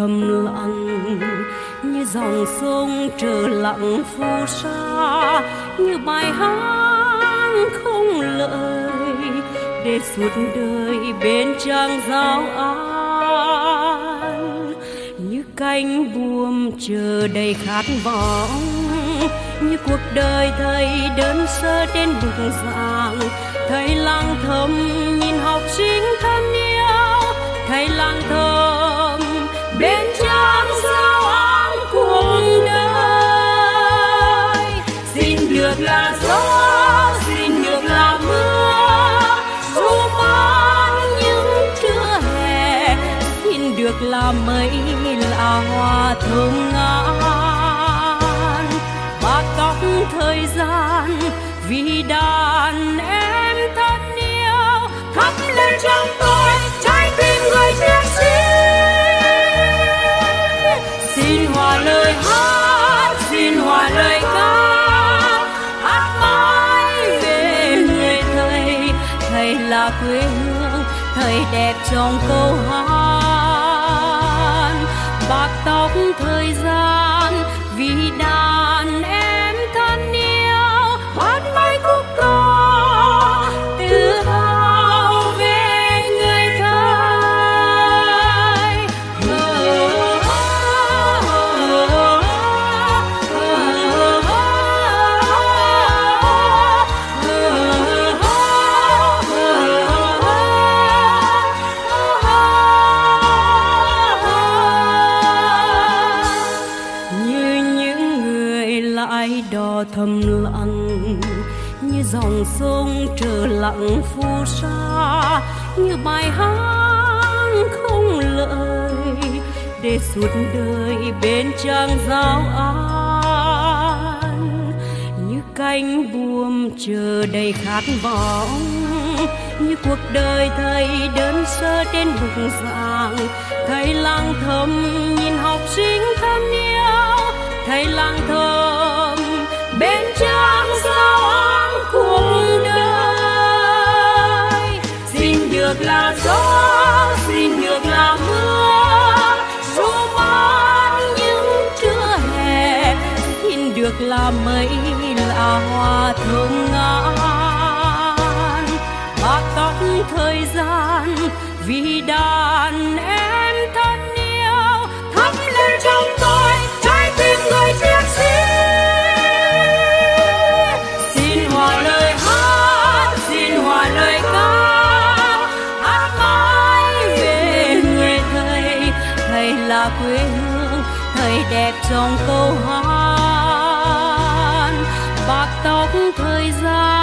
thầm lặng như dòng sông trở lặng phù sa như bài hát không lời để suốt đời bên trang giáo an. Như cánh buồm chờ đầy khát vọng, như cuộc đời thầy đơn sơ trên bục giảng. Thầy lang thầm nhìn học sinh thân yêu, thầy lang thầm bên trang giáo an cuộc đời. Xin được là gió là mây là hoa thơm ngát. Ba tóc thời gian, vì đàn em thân yêu thắp lên trong tôi trái tim người chiến sĩ xin hòa lời hát, xin hòa lời ca, hát mãi về người thầy. Thầy là quê hương, thầy đẹp trong câu hát bạc tóc thời gian. Lại thầm lặng như dòng sông trở lặng phù sa, như bài hát không lời để suốt đời bên trang giáo an. Như cánh buồm chờ đầy khát vọng, như cuộc đời thầy đơn sơ trên bục giảng. Thầy lang thầm nhìn học sinh thân yêu, thầy lang nhược được là gió, xin được là mưa. Dù mát những trưa hè, xin được là mây là hoa thơm ngát bạc tóc thời gian vì đàn em là quê hương thầy đẹp trong câu hát. Bạc tóc thời gian